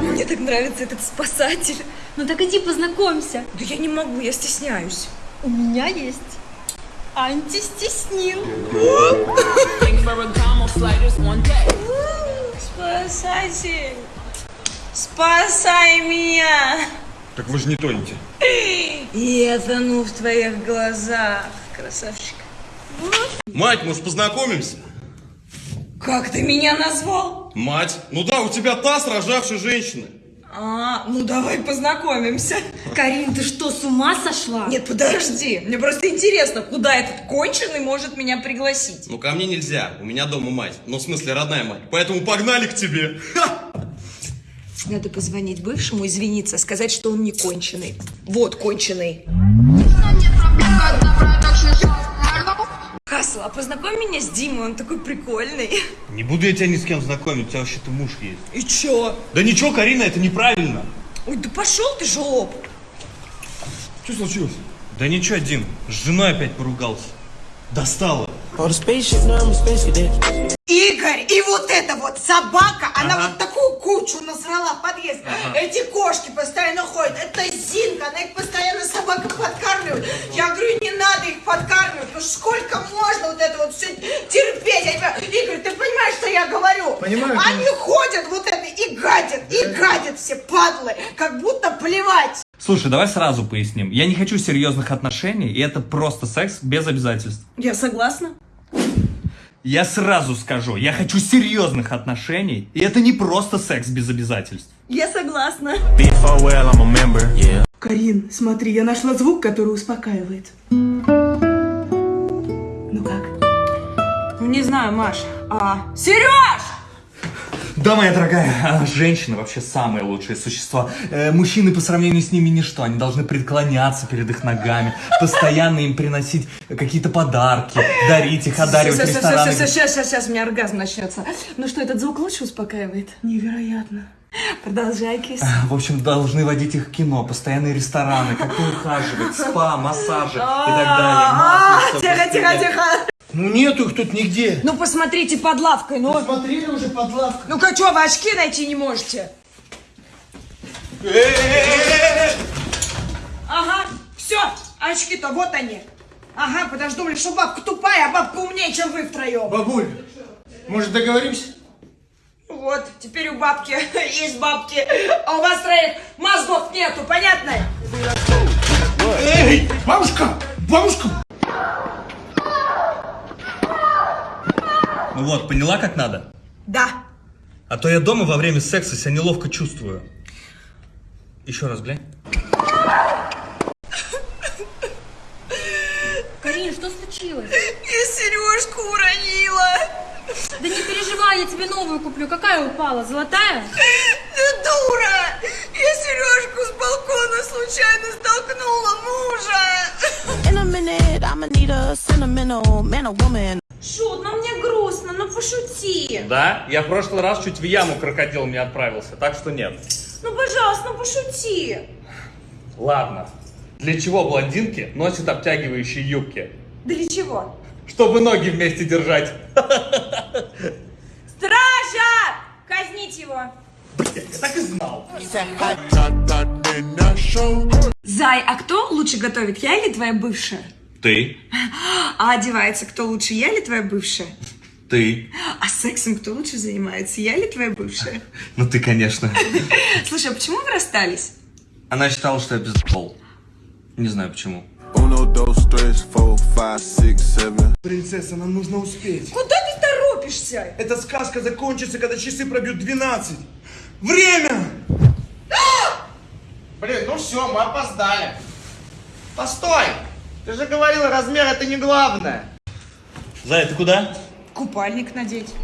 Мне так нравится этот спасатель. Ну так иди познакомься. Да я не могу, я стесняюсь. У меня есть антистеснил. Спасатель, спасай меня. Так вы же не тонете. И это ну в твоих глазах, красавчик. Мать, может познакомимся? Как ты меня назвал? Мать, ну да, у тебя таз рожавшей женщины. А, ну давай познакомимся. Карин, ты что, с ума сошла? Нет, подожди. Мне просто интересно, куда этот конченый может меня пригласить. Ну ко мне нельзя, у меня дома мать. Ну в смысле родная мать. Поэтому погнали к тебе. Надо позвонить бывшему, извиниться, сказать, что он не конченый. Вот конченый. Хасл, а познакомь меня с Димой, он такой прикольный. Не буду я тебя ни с кем знакомить, у тебя вообще-то муж есть. И чё? Да ничего, Карина, это неправильно. Ой, да пошел ты, жлоб. Что случилось? Да ничего, Дим, с женой опять поругался. Достала. Игорь, и вот эта вот собака, она вот такую кучу насрала в подъезд. Эти кошки постоянно ходят. Это Зинка, она их постоянно собака подкармливает. Я говорю, не надо их подкармливать. Ну сколько можно вот это вот все терпеть? Я. Игорь, ты понимаешь, что я говорю? Понимаю, Они ходят вот это и гадят, и гадят все падлы, как будто плевать. Слушай, давай сразу поясним. Я не хочу серьезных отношений, и это просто секс без обязательств. Я согласна. Я сразу скажу, я хочу серьезных отношений, и это не просто секс без обязательств. Я согласна. I'm a member. Yeah. Карин, смотри, я нашла звук, который успокаивает. Ну как? Ну, не знаю, Маш. А, Сереж! Да, моя дорогая, а, женщины вообще самые лучшие существа. Э, мужчины по сравнению с ними ничто. Они должны преклоняться перед их ногами, постоянно им приносить какие-то подарки, дарить их, одаривать рестораны. Сейчас, сейчас, сейчас, у меня оргазм начнется. Ну что, этот звук лучше успокаивает? Невероятно. Продолжай, кис. В общем, должны водить их в кино, постоянные рестораны, как-то ухаживать, спа, массажи и так далее. А, Тихо, тихо, тихо. Ну нету их тут нигде. Ну посмотрите под лавкой, ну. Смотрели уже под лавкой. Ну-ка, что, вы очки найти не можете? Ага, все, очки-то вот они. Ага, что думали, что бабка тупая, а бабка умнее, чем вы втроем. Бабуль, может договоримся? Вот, теперь у бабки есть бабки, а у вас троих мозгов нету, понятно? Эй, бабушка, бабушка. Вот, поняла, как надо? Да. А то я дома во время секса себя неловко чувствую. Еще раз, глянь. Карин, что случилось? Я сережку уронила. Да не переживай, я тебе новую куплю. Какая упала? Золотая? Ты дура! Я сережку с балкона случайно столкнула мужа. Шут, ну мне грустно, ну пошути. Да? Я в прошлый раз чуть в яму крокодил не отправился, так что нет. Ну, пожалуйста, ну пошути. Ладно. Для чего блондинки носят обтягивающие юбки? Для чего? Чтобы ноги вместе держать. Стража! Казнить его. Я так и знал. Зай, а кто лучше готовит, я или твоя бывшая? Ты. А одевается кто лучше, я или твоя бывшая? Ты. А сексом кто лучше занимается, я или твоя бывшая? Ну ты, конечно. Слушай, а почему вы расстались? Она считала, что я пиздобол. Не знаю почему. Принцесса, нам нужно успеть. Куда ты торопишься? Эта сказка закончится, когда часы пробьют 12. Время! Блин, ну все, мы опоздали. Постой! Ты же говорил, размер это не главное. Зая, ты куда? Купальник надеть.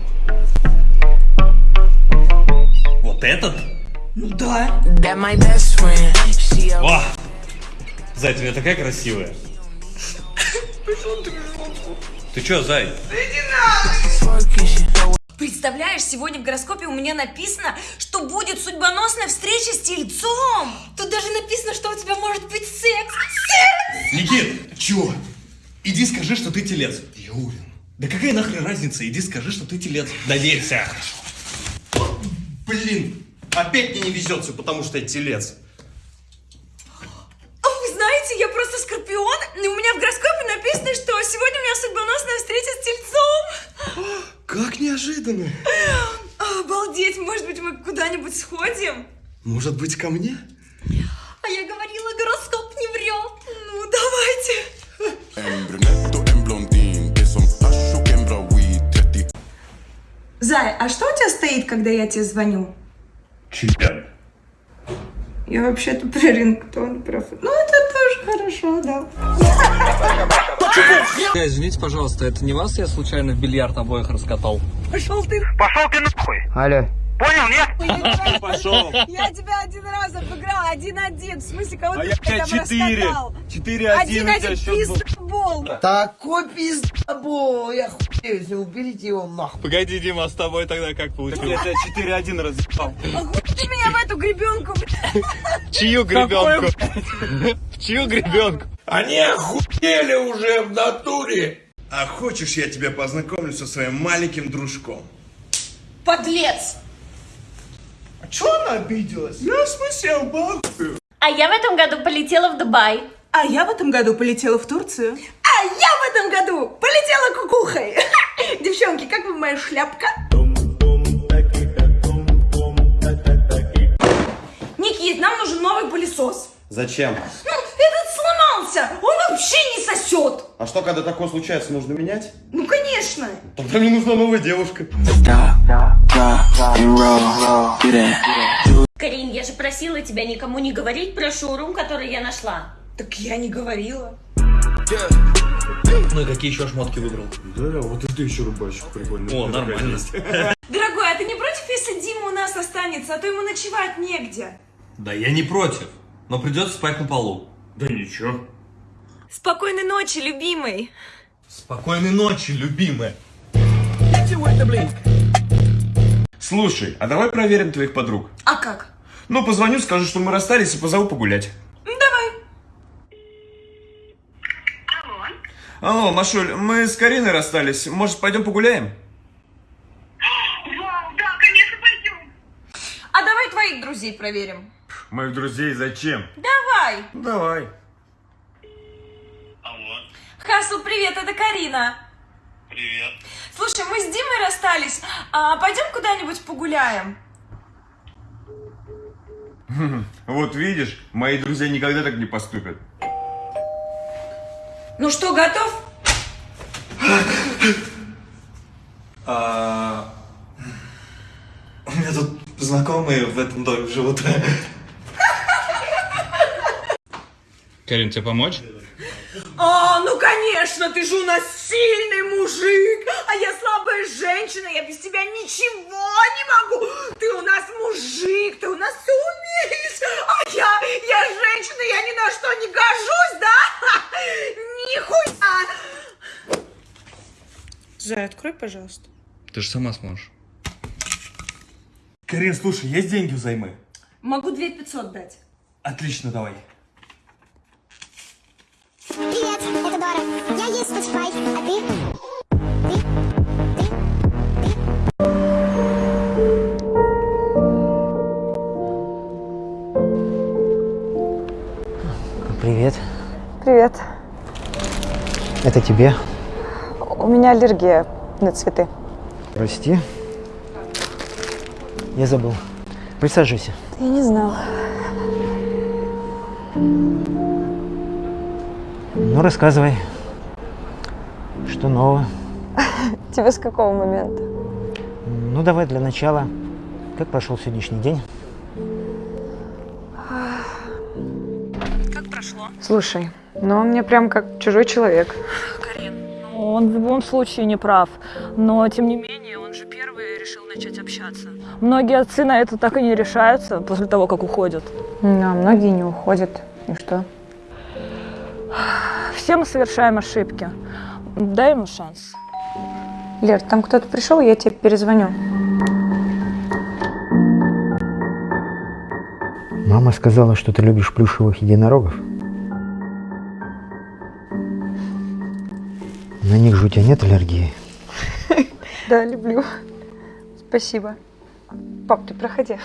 Вот этот? Ну да. Вау! Зай, ты у меня такая красивая. Ты чё, Зай? Представляешь, сегодня в гороскопе у меня написано, что будет судьбоносная встреча с тельцом. Тут даже написано, что у тебя может быть секс. Секс! Никит! Чё? Иди скажи, что ты телец. Я уверен. Да какая нахрен разница? Иди скажи, что ты телец. Доверься. Блин, опять мне не везет все, потому что я телец. А вы знаете, я просто скорпион, и у меня в гороскопе написано, что сегодня у меня судьбоносная встреча с тельцом. Как неожиданно. Обалдеть, может быть, мы куда-нибудь сходим? Может быть, ко мне? Зай, а что у тебя стоит, когда я тебе звоню? Член. Я вообще-то про рингтон, про... Ну, это тоже хорошо, да. Извините, пожалуйста, это не вас я случайно в бильярд обоих раскатал? Алло. Я тебя один раз обыграл, один-один. В смысле, кого А я тебя четыре. Четыре-один был. пиздобол. Такой пиздобол, я хуею, если уберите его нахуй. Погоди, Дима, а с тобой тогда как получилось? Я тебя четыре-один разъебал. Ты меня в эту гребенку. Чью гребенку? В чью гребенку? Они охуели уже в натуре. А хочешь, я тебя познакомлю со своим маленьким дружком? Подлец. Чё она обиделась? Я в смысле бабку. А я в этом году полетела в Дубай. А я в этом году полетела в Турцию. А я в этом году полетела кукухой. Девчонки, как вам моя шляпка? Никит, нам нужен новый пылесос. Зачем? Ну, этот сломался. Он вообще не сосет. А что, когда такое случается, нужно менять? Ну, конечно. Тогда мне нужна новая девушка. Карин, я же просила тебя никому не говорить про шоурум, который я нашла. Так я не говорила. Ну и какие еще шмотки выбрал? Да, вот это еще рубашечка прикольная. О, нормально. Дорогой, а ты не против, если Дима у нас останется, а то ему ночевать негде? Да я не против, но придется спать на полу. Да ничего. Спокойной ночи, любимый. Спокойной ночи, любимая. Слушай, а давай проверим твоих подруг. А как? Ну, позвоню, скажу, что мы расстались и позову погулять. Давай. Алло, Машуль, мы с Кариной расстались. Может, пойдем погуляем? А давай твоих друзей проверим. Моих друзей зачем? Давай. Давай. Хасл, привет, это Карина. Привет. Слушай, мы с Димой расстались. А пойдем куда-нибудь погуляем? Вот видишь, мои друзья никогда так не поступят. Ну что, готов? А... У меня тут знакомые в этом доме живут. Карин, тебе помочь? А, ну конечно, ты же у нас сильный мужик, а я слабая женщина, я без тебя ничего не могу. Ты у нас мужик, ты у нас все умеешь, а я, я женщина, я ни на что не гожусь, да? Нихуя. Зай, открой, пожалуйста. Ты же сама сможешь. Карин, слушай, есть деньги взаймы? Могу 2500 дать. Отлично, давай. Дора. Я есть Spotify, а ты? Привет. Привет. Это тебе. У меня аллергия на цветы. Прости. Я забыл. Присаживайся. Я не знала. Ну, рассказывай. Что нового? Тебе с какого момента? Ну, давай для начала. Как прошел сегодняшний день? Как прошло? Слушай, ну он мне прям как чужой человек. Карин, Он в любом случае не прав, но тем не менее он же первый решил начать общаться. Многие отцы на это так и не решаются после того, как уходят. Ну, а многие не уходят. И что? Все мы совершаем ошибки. Дай ему шанс. Лер, там кто-то пришел, я тебе перезвоню. Мама сказала, что ты любишь плюшевых единорогов. На них же у тебя нет аллергии. Да, люблю. Спасибо. Пап, ты проходи.